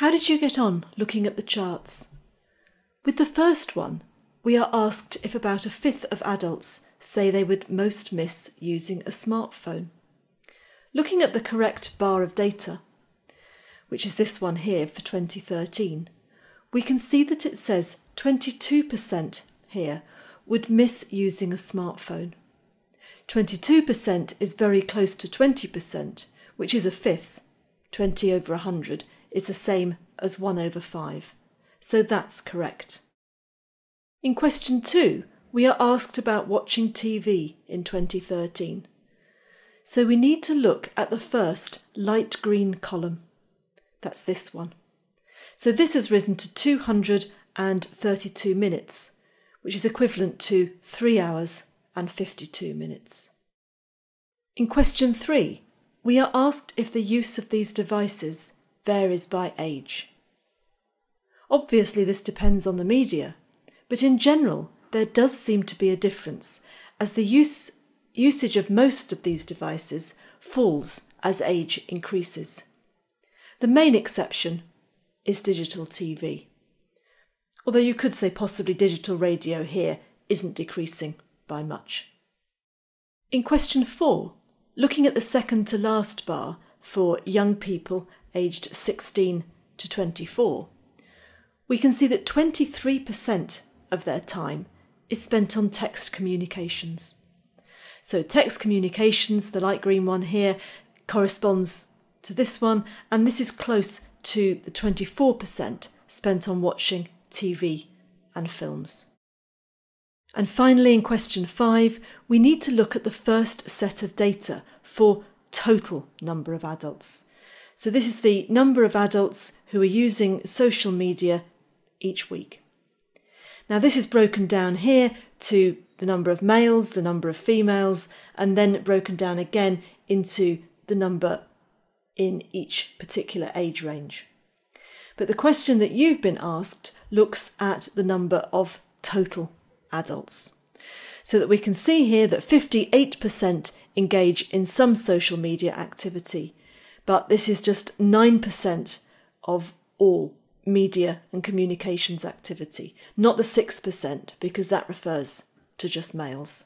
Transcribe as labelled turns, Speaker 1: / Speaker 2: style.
Speaker 1: How did you get on looking at the charts? With the first one, we are asked if about a fifth of adults say they would most miss using a smartphone. Looking at the correct bar of data, which is this one here for 2013, we can see that it says 22% here would miss using a smartphone. 22% is very close to 20%, which is a fifth. 20 over 100 is the same as 1 over 5. So that's correct. In question 2, we are asked about watching TV in 2013. So we need to look at the first light green column. That's this one. So this has risen to 232 minutes, which is equivalent to 3 hours and 52 minutes. In question 3, we are asked if the use of these devices varies by age. Obviously, this depends on the media, but in general, there does seem to be a difference as the use, usage of most of these devices falls as age increases. The main exception is digital TV. Although you could say possibly digital radio here isn't decreasing by much. In question four, looking at the second to last bar for young people aged 16 to 24, we can see that 23% of their time is spent on text communications. So, text communications, the light green one here, corresponds to this one, and this is close to the 24% spent on watching TV and films. And finally, in question five, we need to look at the first set of data for total number of adults. So, this is the number of adults who are using social media each week. Now, this is broken down here to the number of males, the number of females, and then broken down again into the number in each particular age range. But the question that you've been asked looks at the number of total adults. So that we can see here that 58% engage in some social media activity, but this is just 9% of all media and communications activity, not the 6%, because that refers to just males.